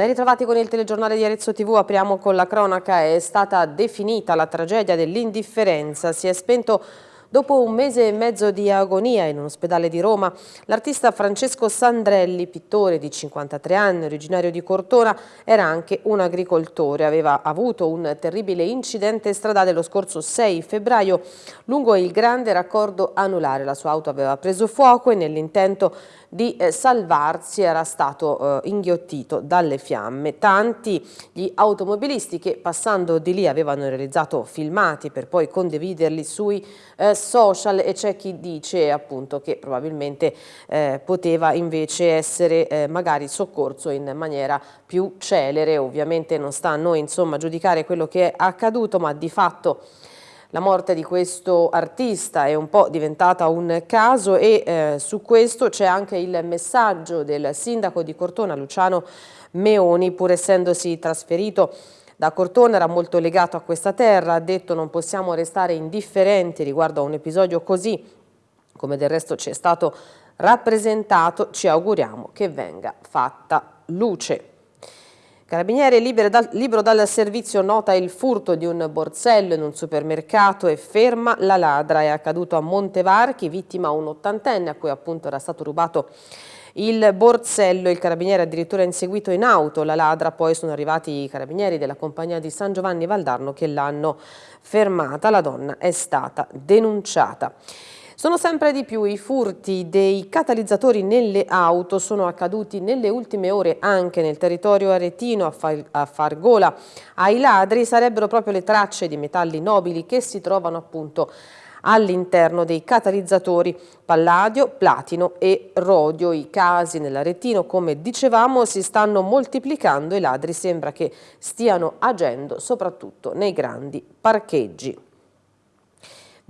Ben ritrovati con il telegiornale di Arezzo TV, apriamo con la cronaca, è stata definita la tragedia dell'indifferenza, si è spento Dopo un mese e mezzo di agonia in un ospedale di Roma, l'artista Francesco Sandrelli, pittore di 53 anni, originario di Cortona, era anche un agricoltore. Aveva avuto un terribile incidente stradale lo scorso 6 febbraio lungo il grande raccordo anulare. La sua auto aveva preso fuoco e nell'intento di eh, salvarsi era stato eh, inghiottito dalle fiamme. Tanti gli automobilisti che passando di lì avevano realizzato filmati per poi condividerli sui eh, social e c'è chi dice appunto che probabilmente poteva invece essere magari soccorso in maniera più celere. Ovviamente non sta a noi insomma giudicare quello che è accaduto ma di fatto la morte di questo artista è un po' diventata un caso e eh, su questo c'è anche il messaggio del sindaco di Cortona, Luciano Meoni, pur essendosi trasferito da Cortona era molto legato a questa terra, ha detto non possiamo restare indifferenti riguardo a un episodio così, come del resto ci è stato rappresentato, ci auguriamo che venga fatta luce. Carabinieri dal, libero dal servizio nota il furto di un borsello in un supermercato e ferma la ladra. È accaduto a Montevarchi, vittima un ottantenne a cui appunto era stato rubato il borsello. Il carabiniere addirittura inseguito in auto la ladra, poi sono arrivati i carabinieri della compagnia di San Giovanni Valdarno che l'hanno fermata. La donna è stata denunciata. Sono sempre di più i furti dei catalizzatori nelle auto, sono accaduti nelle ultime ore anche nel territorio aretino a, Far a Fargola. Ai ladri sarebbero proprio le tracce di metalli nobili che si trovano appunto all'interno dei catalizzatori palladio, platino e rodio. I casi nell'aretino, come dicevamo, si stanno moltiplicando e i ladri sembra che stiano agendo soprattutto nei grandi parcheggi.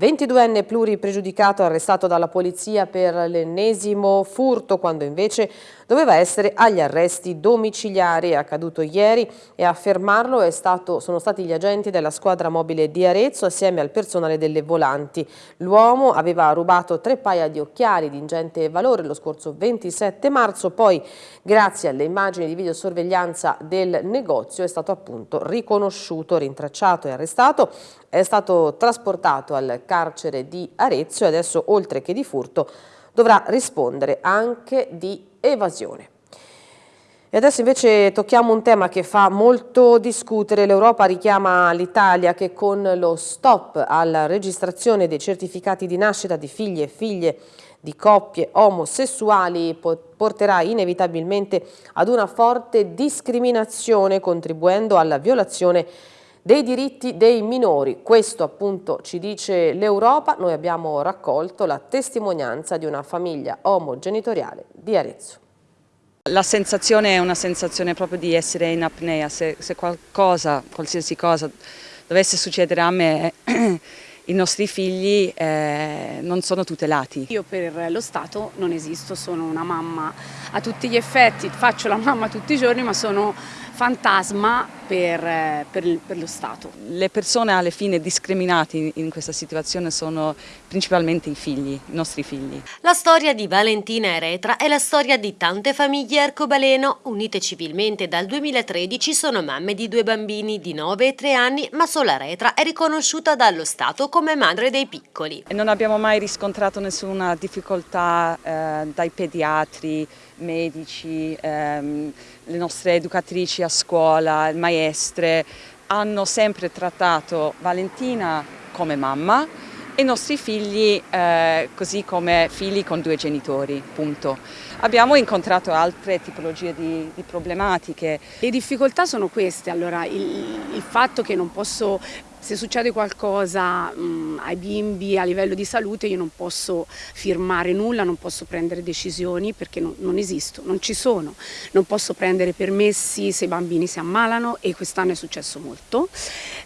22enne pluripregiudicato arrestato dalla polizia per l'ennesimo furto quando invece doveva essere agli arresti domiciliari. È accaduto ieri e a fermarlo stato, sono stati gli agenti della squadra mobile di Arezzo assieme al personale delle volanti. L'uomo aveva rubato tre paia di occhiali di ingente valore lo scorso 27 marzo, poi grazie alle immagini di videosorveglianza del negozio è stato appunto riconosciuto, rintracciato e arrestato. È stato trasportato al carcere di Arezzo e adesso oltre che di furto dovrà rispondere anche di evasione. E adesso invece tocchiamo un tema che fa molto discutere. L'Europa richiama l'Italia che con lo stop alla registrazione dei certificati di nascita di figli e figlie di coppie omosessuali porterà inevitabilmente ad una forte discriminazione contribuendo alla violazione dei diritti dei minori. Questo appunto ci dice l'Europa. Noi abbiamo raccolto la testimonianza di una famiglia omogenitoriale di Arezzo. La sensazione è una sensazione proprio di essere in apnea, se, se qualcosa, qualsiasi cosa dovesse succedere a me i nostri figli eh, non sono tutelati. Io per lo Stato non esisto, sono una mamma a tutti gli effetti, faccio la mamma tutti i giorni ma sono fantasma per, per, per, lo Stato. Le persone alle fine discriminate in questa situazione sono principalmente i figli, i nostri figli. La storia di Valentina Eretra è la storia di tante famiglie arcobaleno unite civilmente dal 2013 sono mamme di due bambini di 9 e 3 anni ma solo Eretra è riconosciuta dallo Stato come madre dei piccoli. Non abbiamo mai riscontrato nessuna difficoltà eh, dai pediatri, medici, ehm, le nostre educatrici a scuola, maestre, hanno sempre trattato Valentina come mamma e i nostri figli eh, così come figli con due genitori, punto. Abbiamo incontrato altre tipologie di, di problematiche. Le difficoltà sono queste, allora il, il fatto che non posso se succede qualcosa mh, ai bimbi a livello di salute io non posso firmare nulla, non posso prendere decisioni perché non, non esisto, non ci sono, non posso prendere permessi se i bambini si ammalano e quest'anno è successo molto.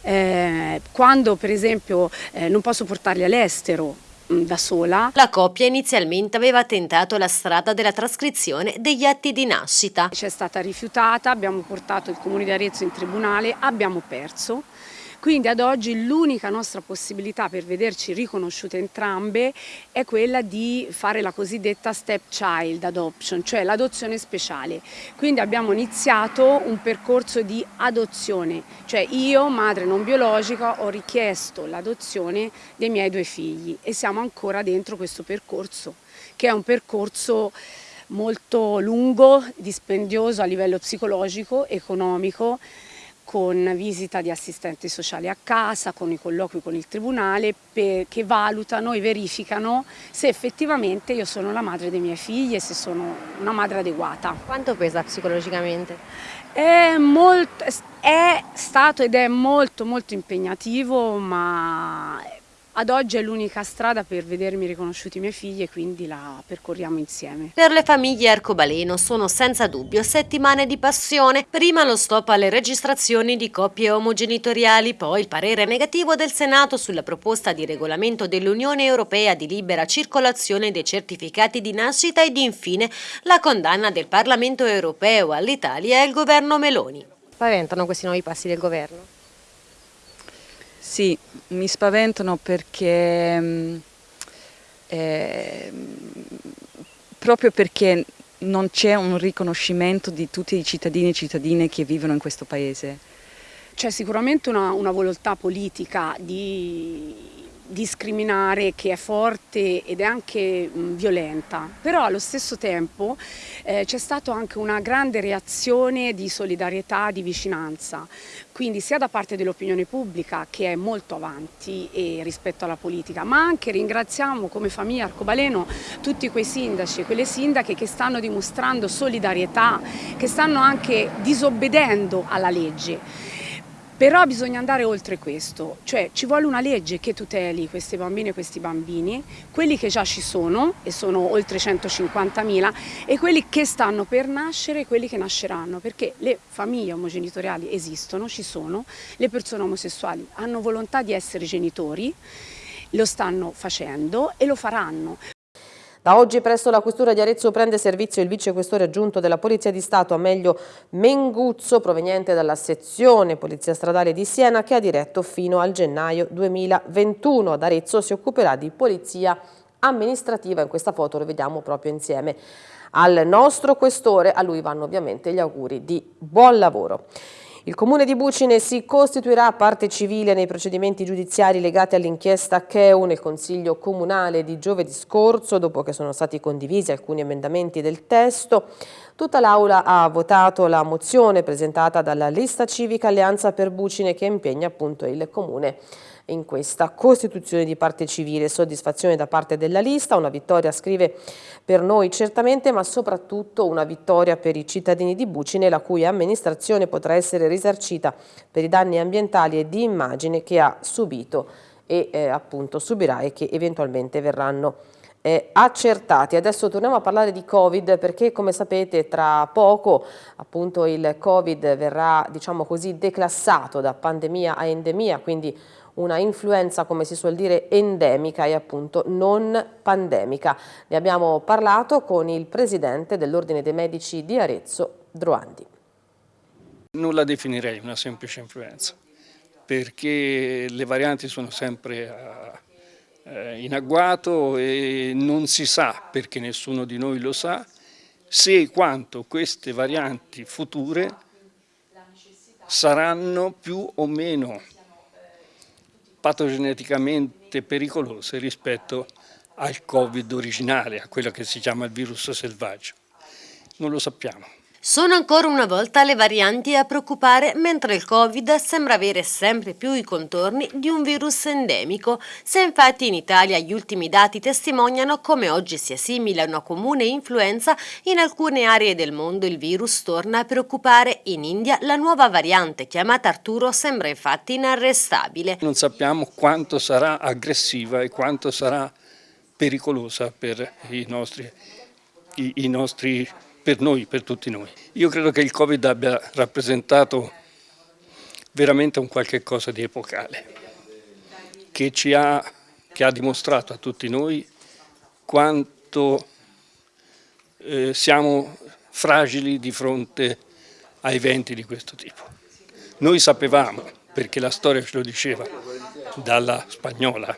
Eh, quando per esempio eh, non posso portarli all'estero da sola. La coppia inizialmente aveva tentato la strada della trascrizione degli atti di nascita. C'è stata rifiutata, abbiamo portato il comune di Arezzo in tribunale, abbiamo perso Quindi ad oggi l'unica nostra possibilità per vederci riconosciute entrambe è quella di fare la cosiddetta stepchild adoption, cioè l'adozione speciale. Quindi abbiamo iniziato un percorso di adozione, cioè io, madre non biologica, ho richiesto l'adozione dei miei due figli e siamo ancora dentro questo percorso, che è un percorso molto lungo, dispendioso a livello psicologico, economico, con visita di assistenti sociali a casa, con i colloqui con il tribunale per, che valutano e verificano se effettivamente io sono la madre dei miei figli e se sono una madre adeguata. Quanto pesa psicologicamente? È, molto, è stato ed è molto molto impegnativo ma ad oggi è l'unica strada per vedermi riconosciuti i miei figli e quindi la percorriamo insieme. Per le famiglie arcobaleno sono senza dubbio settimane di passione. Prima lo stop alle registrazioni di coppie omogenitoriali, poi il parere negativo del Senato sulla proposta di regolamento dell'Unione Europea di libera circolazione dei certificati di nascita ed infine la condanna del Parlamento Europeo all'Italia e al governo Meloni. Spaventano questi nuovi passi del governo? Sì, mi spaventano perché mm, eh, proprio perché non c'è un riconoscimento di tutti i cittadini e cittadine che vivono in questo paese. C'è sicuramente una, una volontà politica di discriminare che è forte ed è anche mh, violenta, però allo stesso tempo eh, c'è stata anche una grande reazione di solidarietà, di vicinanza, quindi sia da parte dell'opinione pubblica che è molto avanti rispetto alla politica, ma anche ringraziamo come famiglia Arcobaleno tutti quei sindaci e quelle sindache che stanno dimostrando solidarietà, che stanno anche disobbedendo alla legge. Però bisogna andare oltre questo, cioè ci vuole una legge che tuteli queste bambine e questi bambini, quelli che già ci sono, e sono oltre 150.000, e quelli che stanno per nascere e quelli che nasceranno, perché le famiglie omogenitoriali esistono, ci sono, le persone omosessuali hanno volontà di essere genitori, lo stanno facendo e lo faranno. Da oggi presso la Questura di Arezzo prende servizio il vicequestore aggiunto della Polizia di Stato Amelio Menguzzo, proveniente dalla sezione Polizia Stradale di Siena, che ha diretto fino al gennaio 2021. Ad Arezzo si occuperà di polizia amministrativa, in questa foto lo vediamo proprio insieme al nostro questore, a lui vanno ovviamente gli auguri di buon lavoro. Il Comune di Bucine si costituirà parte civile nei procedimenti giudiziari legati all'inchiesta Cheu nel Consiglio Comunale di giovedì scorso, dopo che sono stati condivisi alcuni emendamenti del testo. Tutta l'Aula ha votato la mozione presentata dalla lista civica Alleanza per Bucine che impegna appunto il Comune in questa costituzione di parte civile. Soddisfazione da parte della lista, una vittoria scrive per noi certamente, ma soprattutto una vittoria per i cittadini di Bucine, la cui amministrazione potrà essere risarcita per i danni ambientali e di immagine che ha subito e eh, appunto subirà e che eventualmente verranno eh, accertati. Adesso torniamo a parlare di Covid perché come sapete tra poco appunto il Covid verrà diciamo così declassato da pandemia a endemia, quindi una influenza, come si suol dire, endemica e appunto non pandemica. Ne abbiamo parlato con il presidente dell'Ordine dei Medici di Arezzo, Droandi. Non la definirei una semplice influenza, perché le varianti sono sempre eh, in agguato e non si sa, perché nessuno di noi lo sa, se e quanto queste varianti future saranno più o meno patogeneticamente pericolose rispetto al Covid originale, a quello che si chiama il virus selvaggio. Non lo sappiamo. Sono ancora una volta le varianti a preoccupare, mentre il Covid sembra avere sempre più i contorni di un virus endemico. Se infatti in Italia gli ultimi dati testimoniano come oggi sia simile a una comune influenza, in alcune aree del mondo il virus torna a preoccupare. In India la nuova variante chiamata Arturo sembra infatti inarrestabile. Non sappiamo quanto sarà aggressiva e quanto sarà pericolosa per i nostri, i, i nostri per noi, per tutti noi. Io credo che il Covid abbia rappresentato veramente un qualche cosa di epocale, che, ci ha, che ha dimostrato a tutti noi quanto eh, siamo fragili di fronte a eventi di questo tipo. Noi sapevamo perché la storia ce lo diceva, dalla spagnola,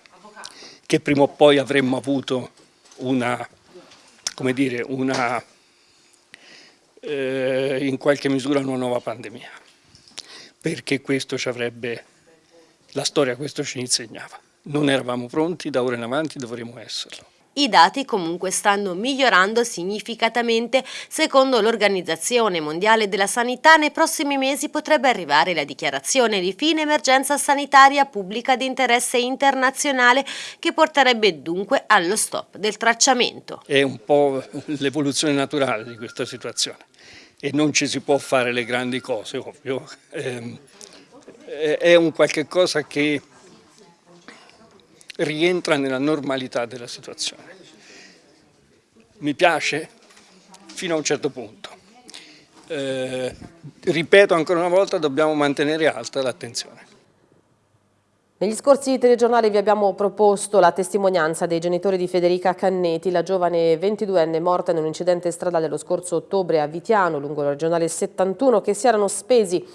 che prima o poi avremmo avuto una, come dire, una, eh, in qualche misura una nuova pandemia, perché questo ci avrebbe, la storia questo ci insegnava. Non eravamo pronti, da ora in avanti dovremo esserlo. I dati comunque stanno migliorando significativamente. Secondo l'Organizzazione Mondiale della Sanità, nei prossimi mesi potrebbe arrivare la dichiarazione di fine emergenza sanitaria pubblica di interesse internazionale che porterebbe dunque allo stop del tracciamento. È un po' l'evoluzione naturale di questa situazione e non ci si può fare le grandi cose, ovvio. Ehm, è un qualche cosa che rientra nella normalità della situazione. Mi piace fino a un certo punto. Eh, ripeto ancora una volta, dobbiamo mantenere alta l'attenzione. Negli scorsi telegiornali vi abbiamo proposto la testimonianza dei genitori di Federica Canneti, la giovane 22enne morta in un incidente stradale lo scorso ottobre a Vitiano, lungo la regionale 71, che si erano spesi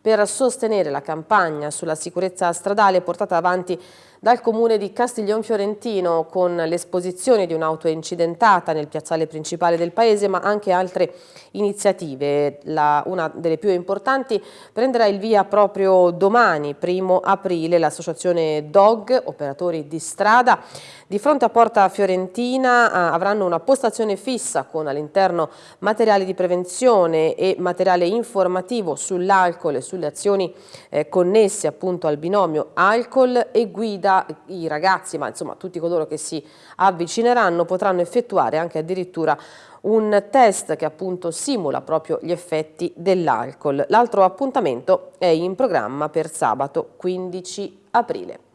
per sostenere la campagna sulla sicurezza stradale portata avanti dal comune di Castiglion Fiorentino con l'esposizione di un'auto incidentata nel piazzale principale del paese ma anche altre iniziative. La, una delle più importanti prenderà il via proprio domani, primo aprile, l'associazione DOG, operatori di strada, di fronte a Porta Fiorentina eh, avranno una postazione fissa con all'interno materiali di prevenzione e materiale informativo sull'alcol e sulle azioni eh, connesse appunto al binomio alcol e guida. I ragazzi, ma insomma tutti coloro che si avvicineranno potranno effettuare anche addirittura un test che appunto simula proprio gli effetti dell'alcol. L'altro appuntamento è in programma per sabato 15 aprile.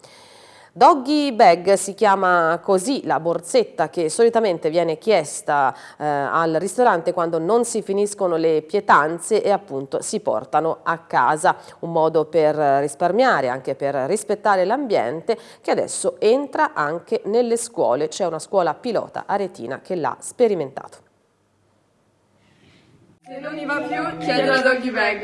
Doggy bag si chiama così la borsetta che solitamente viene chiesta eh, al ristorante quando non si finiscono le pietanze e appunto si portano a casa, un modo per risparmiare, anche per rispettare l'ambiente che adesso entra anche nelle scuole, c'è una scuola pilota aretina che l'ha sperimentato. Se non mi va più, chiedo la doggy bag.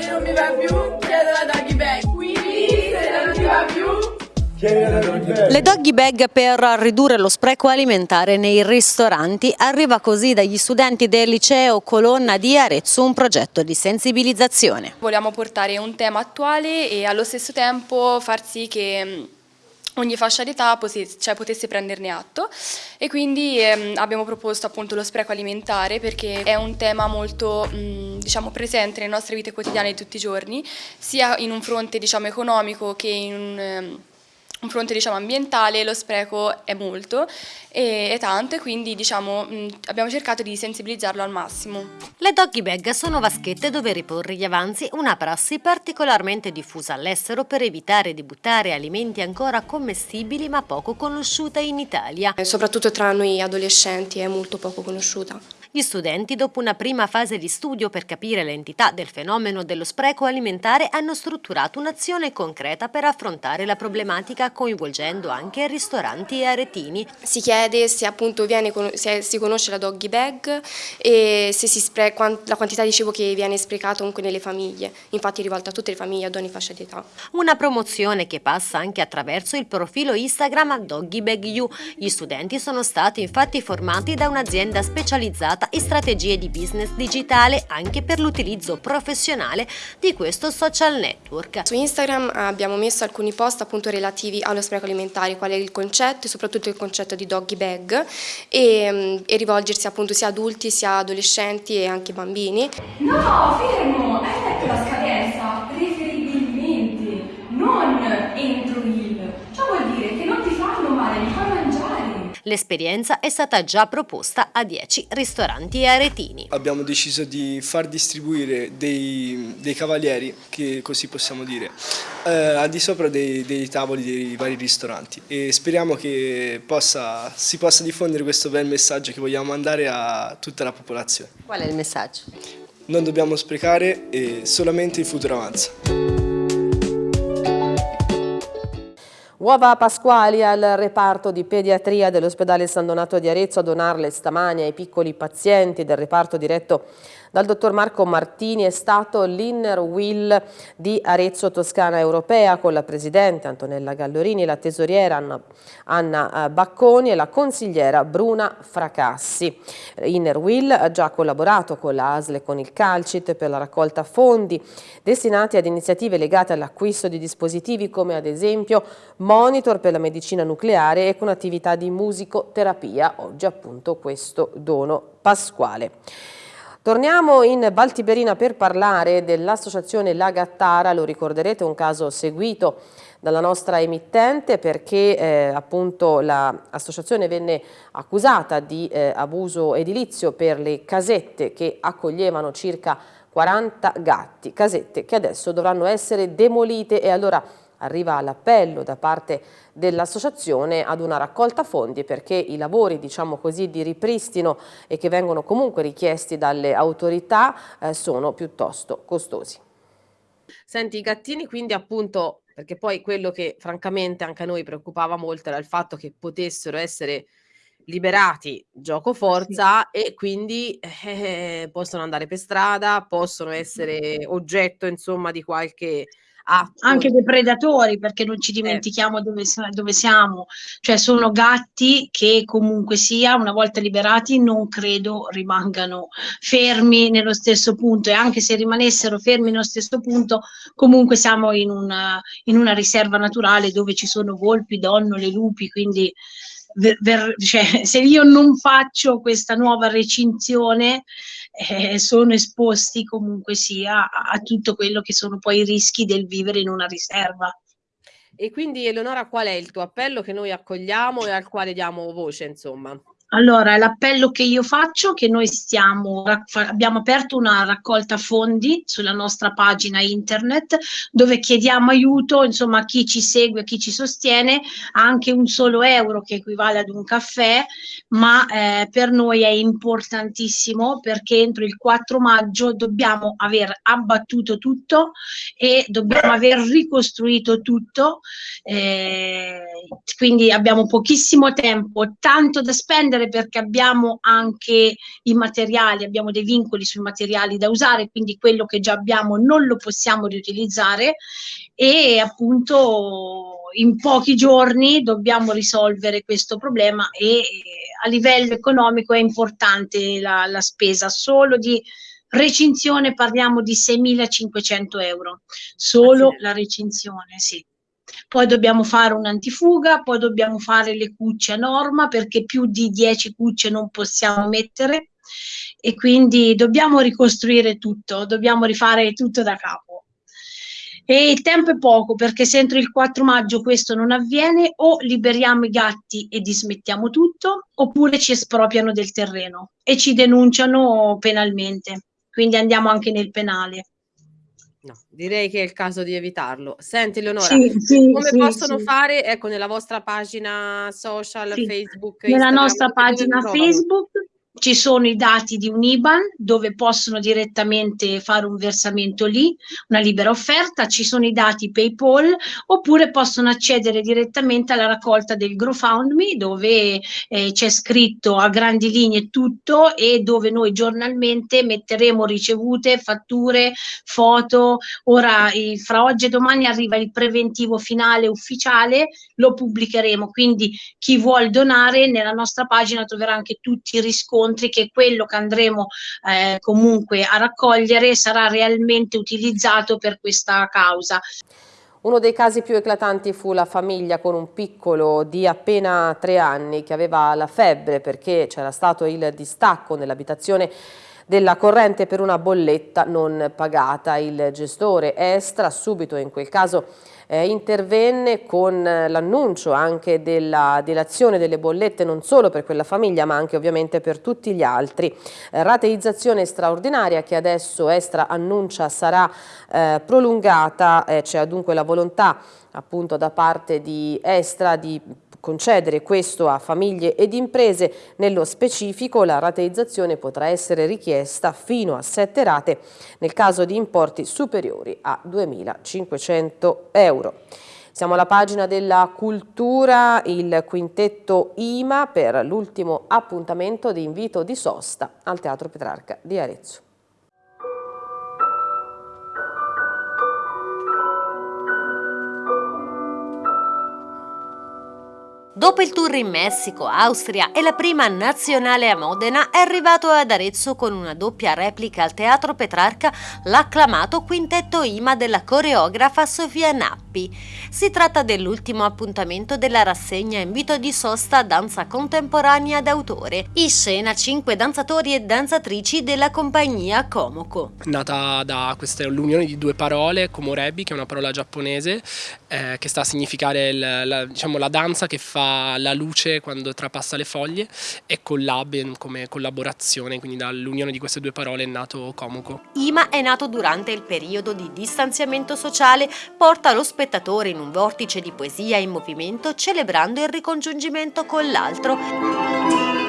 Se non mi va più, chiedo la doggy bag. Quindi, se non mi va più, le doggy bag per ridurre lo spreco alimentare nei ristoranti arriva così dagli studenti del liceo Colonna di Arezzo un progetto di sensibilizzazione. Vogliamo portare un tema attuale e allo stesso tempo far sì che mm, ogni fascia d'età cioè, potesse prenderne atto e quindi ehm, abbiamo proposto appunto lo spreco alimentare perché è un tema molto mh, mm, diciamo, presente nelle nostre vite quotidiane di tutti i giorni sia in un fronte diciamo, economico che in un... Ehm, un fronte diciamo, ambientale lo spreco è molto e, è tanto e quindi diciamo, mh, abbiamo cercato di sensibilizzarlo al massimo. Le doggy bag sono vaschette dove riporre gli avanzi, una prassi particolarmente diffusa all'estero per evitare di buttare alimenti ancora commestibili ma poco conosciuta in Italia. Soprattutto tra noi adolescenti è molto poco conosciuta. Gli studenti, dopo una prima fase di studio per capire l'entità del fenomeno dello spreco alimentare, hanno strutturato un'azione concreta per affrontare la problematica coinvolgendo anche ristoranti e aretini. Si chiede se appunto viene, se si conosce la doggy bag e se si spreca, la quantità di cibo che viene sprecato comunque nelle famiglie, infatti è rivolta a tutte le famiglie ad ogni fascia di età. Una promozione che passa anche attraverso il profilo Instagram Doggy Bag You. Gli studenti sono stati infatti formati da un'azienda specializzata e strategie di business digitale anche per l'utilizzo professionale di questo social network. Su Instagram abbiamo messo alcuni post appunto relativi allo spreco alimentare, qual è il concetto e soprattutto il concetto di doggy bag e, e rivolgersi appunto sia adulti sia adolescenti e anche bambini. No, fermo, hai letto la scadenza? Preferibilmente, non entro il. Ciò vuol dire che non ti fanno male, li fanno L'esperienza è stata già proposta a 10 ristoranti e aretini. Abbiamo deciso di far distribuire dei, dei cavalieri, che così possiamo dire, eh, al di sopra dei, dei, tavoli dei vari ristoranti e speriamo che possa, si possa diffondere questo bel messaggio che vogliamo mandare a tutta la popolazione. Qual è il messaggio? Non dobbiamo sprecare e solamente il futuro avanza. Uova pasquali al reparto di pediatria dell'ospedale San Donato di Arezzo a donarle stamani ai piccoli pazienti del reparto diretto dal dottor Marco Martini è stato l'Inner Will di Arezzo Toscana Europea con la presidente Antonella Gallorini, la tesoriera Anna, Anna eh, Bacconi e la consigliera Bruna Fracassi. Inner Will ha già collaborato con la ASL e con il Calcit per la raccolta fondi destinati ad iniziative legate all'acquisto di dispositivi come ad esempio monitor per la medicina nucleare e con attività di musicoterapia, oggi appunto questo dono pasquale. Torniamo in Valtiberina per parlare dell'associazione La Gattara, lo ricorderete un caso seguito dalla nostra emittente perché eh, appunto l'associazione venne accusata di eh, abuso edilizio per le casette che accoglievano circa 40 gatti, casette che adesso dovranno essere demolite. E allora arriva l'appello da parte dell'associazione ad una raccolta fondi perché i lavori diciamo così di ripristino e che vengono comunque richiesti dalle autorità eh, sono piuttosto costosi. Senti i gattini quindi appunto perché poi quello che francamente anche a noi preoccupava molto era il fatto che potessero essere liberati gioco forza sì. e quindi eh, possono andare per strada, possono essere oggetto insomma di qualche atto. Anche dei predatori, perché non ci dimentichiamo eh. dove, dove, siamo, cioè sono gatti che comunque sia, una volta liberati, non credo rimangano fermi nello stesso punto e anche se rimanessero fermi nello stesso punto, comunque siamo in una, in una riserva naturale dove ci sono volpi, donnole, lupi, quindi ver, cioè, se io non faccio questa nuova recinzione eh, sono esposti comunque sia a, a tutto quello che sono poi i rischi del vivere in una riserva. E quindi Eleonora qual è il tuo appello che noi accogliamo e al quale diamo voce insomma? Allora, l'appello che io faccio è che noi stiamo, abbiamo aperto una raccolta fondi sulla nostra pagina internet dove chiediamo aiuto insomma, a chi ci segue, a chi ci sostiene, anche un solo euro che equivale ad un caffè, ma eh, per noi è importantissimo perché entro il 4 maggio dobbiamo aver abbattuto tutto e dobbiamo aver ricostruito tutto, eh, quindi abbiamo pochissimo tempo, tanto da spendere spendere perché abbiamo anche i materiali, abbiamo dei vincoli sui materiali da usare, quindi quello che già abbiamo non lo possiamo riutilizzare e appunto in pochi giorni dobbiamo risolvere questo problema e a livello economico è importante la, la spesa. Solo di recinzione parliamo di 6.500 euro. Solo ah, la recinzione sì poi dobbiamo fare un'antifuga, poi dobbiamo fare le cucce a norma perché più di 10 cucce non possiamo mettere e quindi dobbiamo ricostruire tutto, dobbiamo rifare tutto da capo. E il tempo è poco perché se entro il 4 maggio questo non avviene o liberiamo i gatti e dismettiamo tutto oppure ci espropriano del terreno e ci denunciano penalmente, quindi andiamo anche nel penale. No, direi che è il caso di evitarlo. Senti Leonora, sì, sì, come sì, possono fare, ecco, nella vostra pagina social, Facebook, Nella Instagram, nostra pagina Facebook ci sono i dati di un IBAN dove possono direttamente fare un versamento lì, una libera offerta, ci sono i dati PayPal oppure possono accedere direttamente alla raccolta del GrowFoundMe dove eh, c'è scritto a grandi linee tutto e dove noi giornalmente metteremo ricevute, fatture, foto. Ora fra oggi e domani arriva il preventivo finale ufficiale, lo pubblicheremo, quindi chi vuol donare nella nostra pagina troverà anche tutti i riscontri riscontri che quello che andremo eh, comunque a raccogliere sarà realmente utilizzato per questa causa. Uno dei casi più eclatanti fu la famiglia con un piccolo di appena tre anni che aveva la febbre perché c'era stato il distacco nell'abitazione della corrente per una bolletta non pagata. Il gestore Estra subito in quel caso eh, intervenne con l'annuncio anche della dilazione delle bollette non solo per quella famiglia ma anche ovviamente per tutti gli altri. Eh, rateizzazione straordinaria che adesso Estra annuncia sarà eh, prolungata, eh, c'è dunque la volontà appunto da parte di Estra di concedere questo a famiglie ed imprese. Nello specifico la rateizzazione potrà essere richiesta fino a sette rate nel caso di importi superiori a 2.500 euro. Siamo alla pagina della cultura, il quintetto IMA per l'ultimo appuntamento di invito di sosta al Teatro Petrarca di Arezzo. Dopo il tour in Messico, Austria e la prima nazionale a Modena, è arrivato ad Arezzo con una doppia replica al Teatro Petrarca l'acclamato quintetto IMA della coreografa Sofia Nappi. Si tratta dell'ultimo appuntamento della rassegna Invito di sosta danza contemporanea d'autore. In scena cinque danzatori e danzatrici della compagnia Komoko. Nata da questa l'unione di due parole, Komorebi, che è una parola giapponese, eh, che sta a significare il, la, diciamo, la danza che fa la luce quando trapassa le foglie e collab come collaborazione, quindi dall'unione di queste due parole è nato Comuco. IMA è nato durante il periodo di distanziamento sociale, porta lo spettatore in un vortice di poesia in movimento celebrando il ricongiungimento con l'altro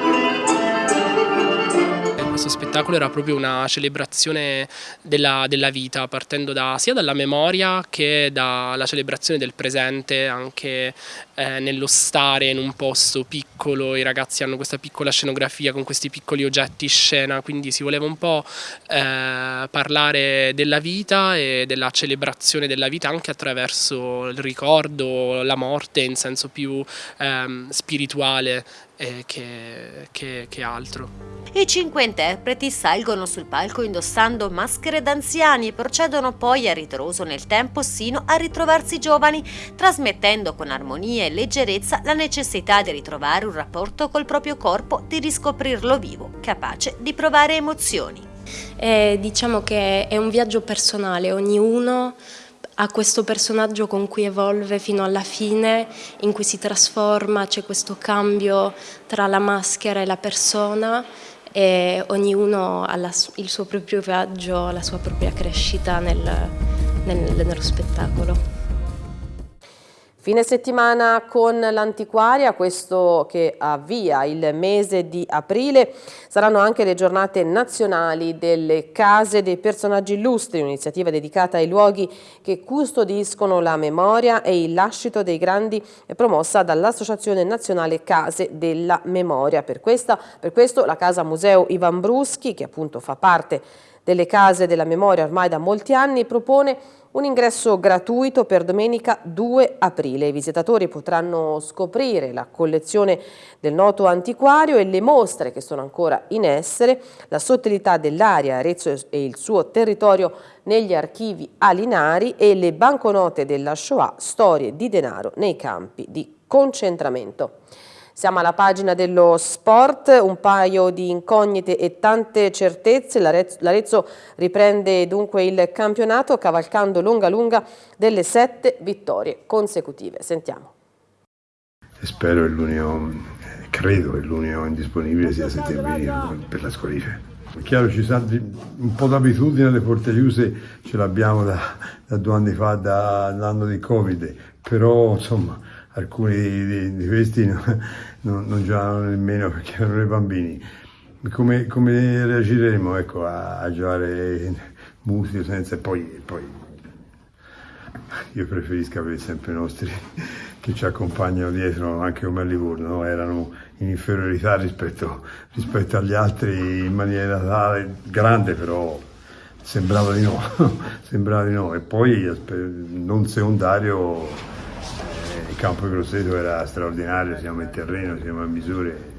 questo spettacolo era proprio una celebrazione della, della vita, partendo da, sia dalla memoria che dalla celebrazione del presente, anche eh, nello stare in un posto piccolo, i ragazzi hanno questa piccola scenografia con questi piccoli oggetti scena, quindi si voleva un po' eh, parlare della vita e della celebrazione della vita anche attraverso il ricordo, la morte in senso più ehm, spirituale eh, che, che, che altro. I cinque interpreti salgono sul palco indossando maschere d'anziani e procedono poi a ritroso nel tempo sino a ritrovarsi giovani, trasmettendo con armonia e leggerezza la necessità di ritrovare un rapporto col proprio corpo, di riscoprirlo vivo, capace di provare emozioni. Eh, diciamo che è un viaggio personale, ognuno ha questo personaggio con cui evolve fino alla fine, in cui si trasforma, c'è questo cambio tra la maschera e la persona e ognuno ha la, il suo proprio viaggio, la sua propria crescita nel, nel, nello spettacolo. Fine settimana con l'antiquaria, questo che avvia il mese di aprile, saranno anche le giornate nazionali delle case dei personaggi illustri, un'iniziativa dedicata ai luoghi che custodiscono la memoria e il lascito dei grandi promossa dall'Associazione Nazionale Case della Memoria. Per, questa, per questo la Casa Museo Ivan Bruschi, che appunto fa parte delle case della memoria ormai da molti anni, propone un ingresso gratuito per domenica 2 aprile. I visitatori potranno scoprire la collezione del noto antiquario e le mostre che sono ancora in essere, la sottilità dell'area Arezzo e il suo territorio negli archivi alinari e le banconote della Shoah, storie di denaro nei campi di concentramento. Siamo alla pagina dello sport, un paio di incognite e tante certezze. L'Arezzo riprende dunque il campionato cavalcando lunga lunga delle sette vittorie consecutive. Sentiamo. Spero che l'unico, credo che l'unico indisponibile sia Settembrino per la squalifica. Chiaro ci sono un po' d'abitudine alle porte chiuse, ce l'abbiamo da, da, due anni fa, dall'anno di Covid, però insomma alcuni di, di questi non, non, non, giocavano nemmeno perché erano dei bambini. Come, come reagiremo ecco, a, a, giocare musica senza poi, poi io preferisco avere sempre i nostri che ci accompagnano dietro anche come a Livorno, no? erano in inferiorità rispetto, rispetto, agli altri in maniera tale, grande però sembrava di no, sembrava di no. E poi non secondario il campo di Grosseto era straordinario, siamo in terreno, siamo a misure.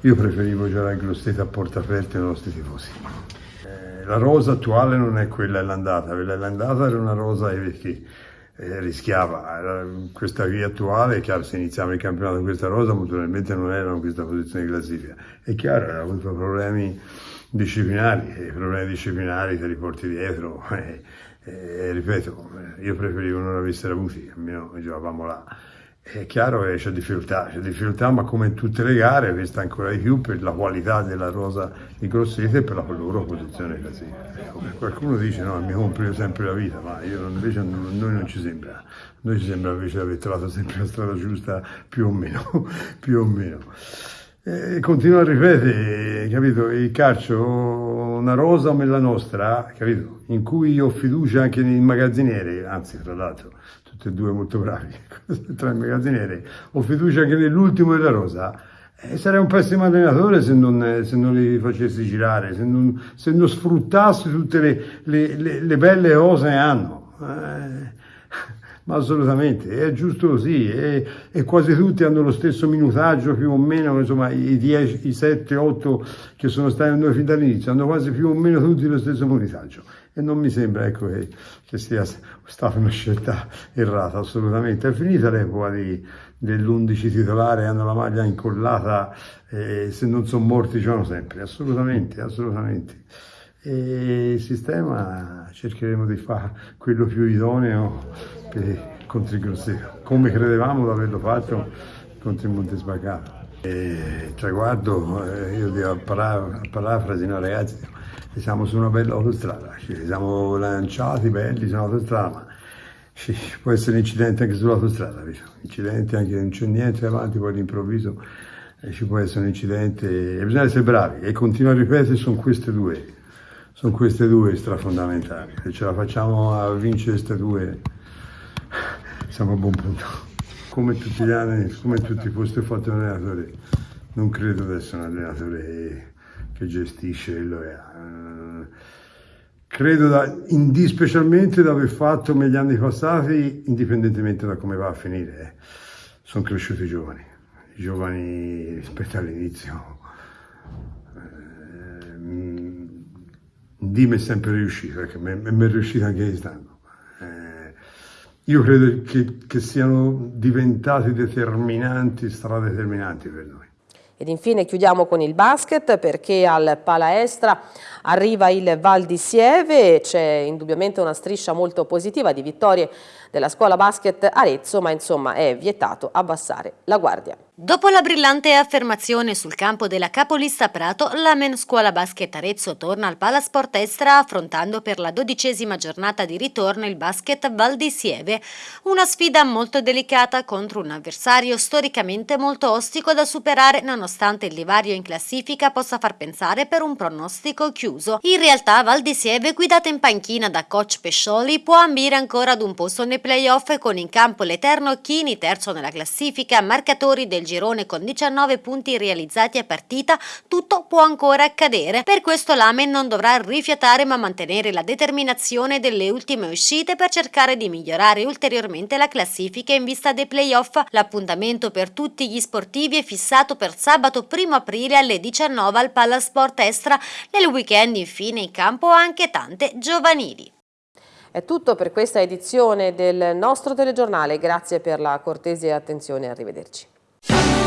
Io preferivo giocare a Grosseto a porta aperta ai nostri tifosi. Eh, la rosa attuale non è quella dell'andata, quella dell'andata era una rosa che eh, rischiava. Era questa qui attuale, è chiaro, se iniziamo il campionato con questa rosa, naturalmente non erano in questa posizione di classifica. È chiaro, aveva avuto problemi disciplinari, e i problemi disciplinari te li porti dietro. Eh, e, ripeto, io preferivo non avessero avuti, almeno giocavamo là. È chiaro che c'è difficoltà, c'è difficoltà, ma come in tutte le gare, questa ancora di più per la qualità della rosa di Grosseto e per la loro posizione classifica. Ecco, qualcuno dice no, mi compro sempre la vita, ma io invece noi non ci sembra. Noi ci sembra invece di aver trovato sempre la strada giusta, più o meno, più o meno. E continuo a ripetere, capito, il calcio una rosa come la nostra, capito? In cui io ho fiducia anche nei magazzinieri, anzi tra l'altro tutti e due molto bravi, tra i magazzinieri, ho fiducia anche nell'ultimo della rosa, eh, sarei un pessimo allenatore se non, se non li facessi girare, se non, se non sfruttassi tutte le, le, le, le belle cose che hanno. Eh, ma assolutamente, è giusto così, e, e, quasi tutti hanno lo stesso minutaggio più o meno, insomma i 10, i 7, 8 che sono stati noi fin dall'inizio, hanno quasi più o meno tutti lo stesso minutaggio e non mi sembra ecco, che, che, sia stata una scelta errata assolutamente. È finita l'epoca dell'11 titolare, hanno la maglia incollata e se non sono morti giocano sempre, assolutamente, assolutamente e il sistema cercheremo di fare quello più idoneo contro il Grosseto, come credevamo di averlo fatto contro il Montesbaccato. E traguardo, eh, io devo a parafrasi, no ragazzi, siamo su una bella autostrada, ci siamo lanciati belli su un'autostrada, ma ci può essere incidente anche sull'autostrada, incidente anche non c'è niente avanti, poi all'improvviso eh, ci può essere un incidente e bisogna essere bravi e continuare a ripetere sono queste due sono queste due strafondamentali. Se ce la facciamo a vincere queste due, siamo a buon punto. Come tutti gli anni, come tutti foste fatto un allenatore, non credo di essere un allenatore che gestisce che ha. Credo da, specialmente di aver fatto negli anni passati, indipendentemente da come va a finire. Sono cresciuti i giovani, i giovani rispetto all'inizio Dim è sempre riuscito, perché mi è riuscito anche quest'anno. Eh, io credo che, che siano diventati determinanti, stradeterminanti per noi. Ed infine chiudiamo con il basket perché al Palaestra arriva il Val di Sieve, c'è indubbiamente una striscia molto positiva di vittorie della scuola basket Arezzo, ma insomma è vietato abbassare la guardia. Dopo la brillante affermazione sul campo della capolista Prato, la Men Scuola Basket Arezzo torna al Palasport Estra affrontando per la dodicesima giornata di ritorno il basket Val di Sieve, una sfida molto delicata contro un avversario storicamente molto ostico da superare nonostante il divario in classifica possa far pensare per un pronostico chiuso. In realtà Val di Sieve, guidata in panchina da coach Pescioli, può ambire ancora ad un posto nei playoff con in campo l'Eterno Chini, terzo nella classifica, marcatori del girone con 19 punti realizzati a partita, tutto può ancora accadere. Per questo l'Amen non dovrà rifiatare ma mantenere la determinazione delle ultime uscite per cercare di migliorare ulteriormente la classifica in vista dei playoff. L'appuntamento per tutti gli sportivi è fissato per sabato 1 aprile alle 19 al Palasport Estra. Nel weekend infine in campo anche tante giovanili. È tutto per questa edizione del nostro telegiornale, grazie per la cortese attenzione, arrivederci. you